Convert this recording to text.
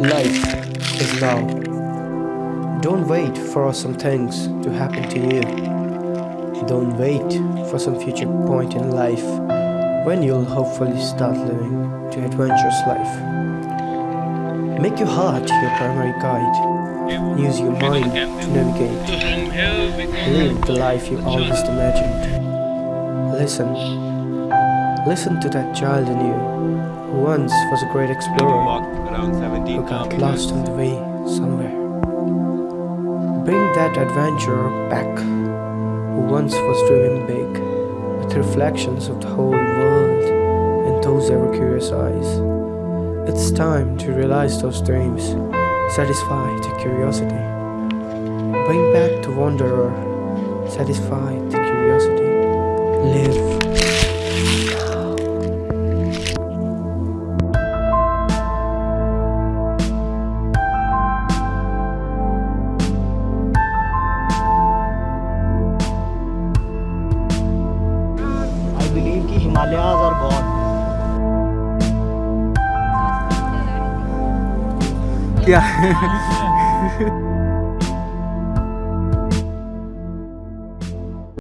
Life is now. Don't wait for some things to happen to you. Don't wait for some future point in life when you'll hopefully start living to adventurous life. Make your heart your primary guide. Use your mind to navigate. Live the life you always imagined. Listen. Listen to that child in you who once was a great explorer got lost on the way somewhere. Bring that adventurer back who once was dreaming big with reflections of the whole world in those ever curious eyes. It's time to realize those dreams, satisfy the curiosity. Bring back the wanderer, satisfy the curiosity. Believe कि Himalayas are god क्या